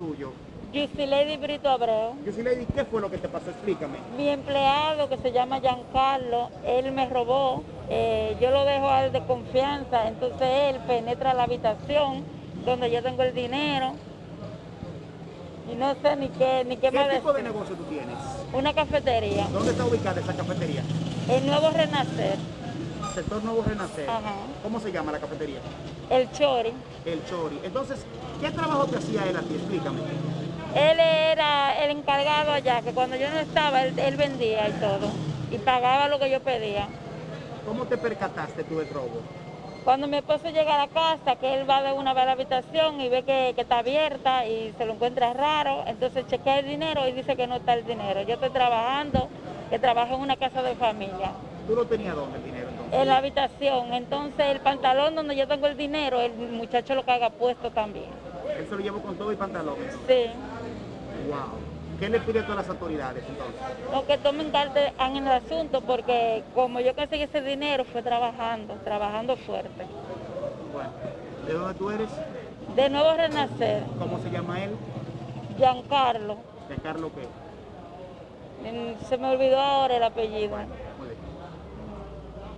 tuyo. Lady Brito Abreu. Lady, ¿qué fue lo que te pasó? Explícame. Mi empleado que se llama Giancarlo, él me robó, eh, yo lo dejo a él de confianza, entonces él penetra la habitación donde yo tengo el dinero y no sé ni qué, ni qué, ¿Qué tipo de negocio tú tienes? Una cafetería. ¿Dónde está ubicada esa cafetería? El Nuevo Renacer. Sector Nuevo Renacer. Ajá. ¿Cómo se llama la cafetería? El Chori. El Chori. Entonces, ¿qué trabajo te hacía él a ti? Explícame. Él era el encargado allá, que cuando yo no estaba, él, vendía y todo. Y pagaba lo que yo pedía. ¿Cómo te percataste tú del robo? Cuando mi esposo llega a la casa, que él va de una vez a la habitación y ve que, está abierta y se lo encuentra raro, entonces chequea el dinero y dice que no está el dinero. Yo estoy trabajando, que trabajo en una casa de familia. ¿Tú lo tenías dónde el dinero entonces? En la habitación. Entonces el pantalón donde yo tengo el dinero, el muchacho lo caga puesto también. ¿Él se lo llevó con todo y pantalones? Sí. Wow. ¿Qué le pide a todas las autoridades entonces? No, que tomen carta en el asunto porque como yo conseguí ese dinero fue trabajando, trabajando fuerte. Bueno, ¿de dónde tú eres? De Nuevo Renacer. ¿Cómo se llama él? Giancarlo. ¿Giancarlo qué? Se me olvidó ahora el apellido.